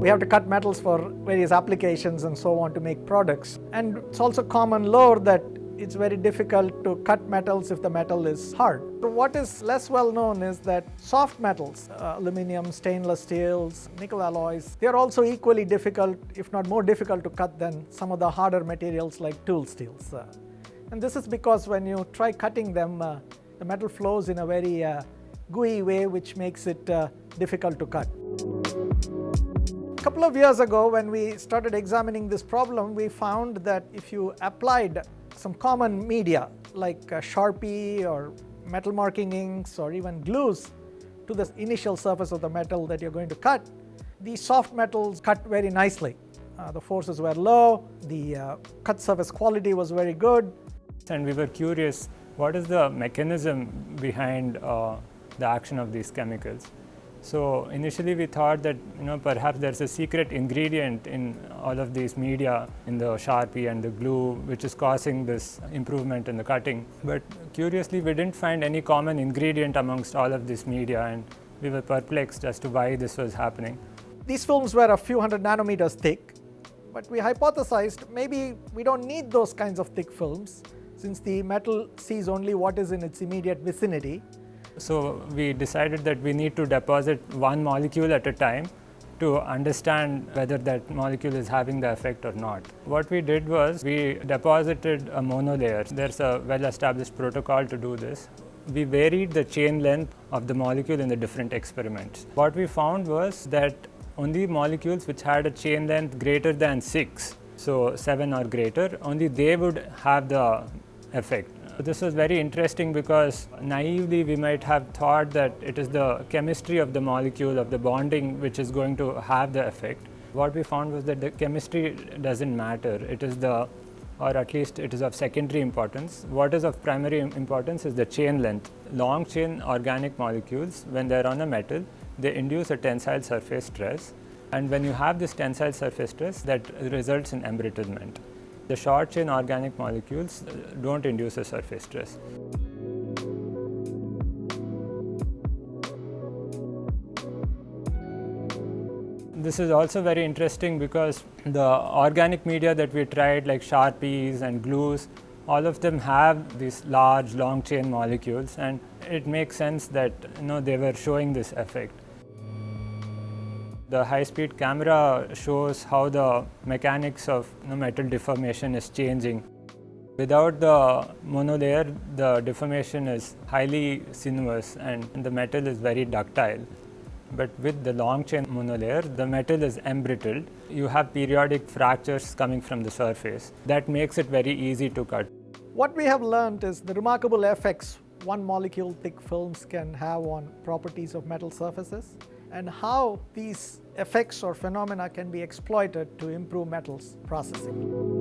We have to cut metals for various applications and so on to make products. And it's also common lore that it's very difficult to cut metals if the metal is hard. What is less well known is that soft metals, uh, aluminum, stainless steels, nickel alloys, they are also equally difficult, if not more difficult to cut than some of the harder materials like tool steels. Uh, and this is because when you try cutting them, uh, the metal flows in a very uh, gooey way which makes it uh, difficult to cut. Couple of years ago when we started examining this problem, we found that if you applied some common media like uh, Sharpie or metal marking inks or even glues to the initial surface of the metal that you're going to cut, these soft metals cut very nicely. Uh, the forces were low, the uh, cut surface quality was very good. And we were curious, what is the mechanism behind uh, the action of these chemicals? So initially we thought that you know perhaps there's a secret ingredient in all of these media in the Sharpie and the glue which is causing this improvement in the cutting. But curiously we didn't find any common ingredient amongst all of this media and we were perplexed as to why this was happening. These films were a few hundred nanometers thick but we hypothesized maybe we don't need those kinds of thick films since the metal sees only what is in its immediate vicinity so we decided that we need to deposit one molecule at a time to understand whether that molecule is having the effect or not. What we did was we deposited a monolayer. There's a well-established protocol to do this. We varied the chain length of the molecule in the different experiments. What we found was that only molecules which had a chain length greater than 6, so 7 or greater, only they would have the effect. So this was very interesting because naively we might have thought that it is the chemistry of the molecule of the bonding which is going to have the effect. What we found was that the chemistry doesn't matter. It is the or at least it is of secondary importance. What is of primary importance is the chain length. Long chain organic molecules, when they are on a metal, they induce a tensile surface stress. And when you have this tensile surface stress, that results in embrittlement. The short chain organic molecules don't induce a surface stress. This is also very interesting because the organic media that we tried like Sharpies and glues, all of them have these large long chain molecules and it makes sense that you know, they were showing this effect. The high-speed camera shows how the mechanics of you know, metal deformation is changing. Without the monolayer, the deformation is highly sinuous and the metal is very ductile. But with the long chain monolayer, the metal is embrittled. You have periodic fractures coming from the surface. That makes it very easy to cut. What we have learned is the remarkable effects one molecule thick films can have on properties of metal surfaces and how these effects or phenomena can be exploited to improve metals processing.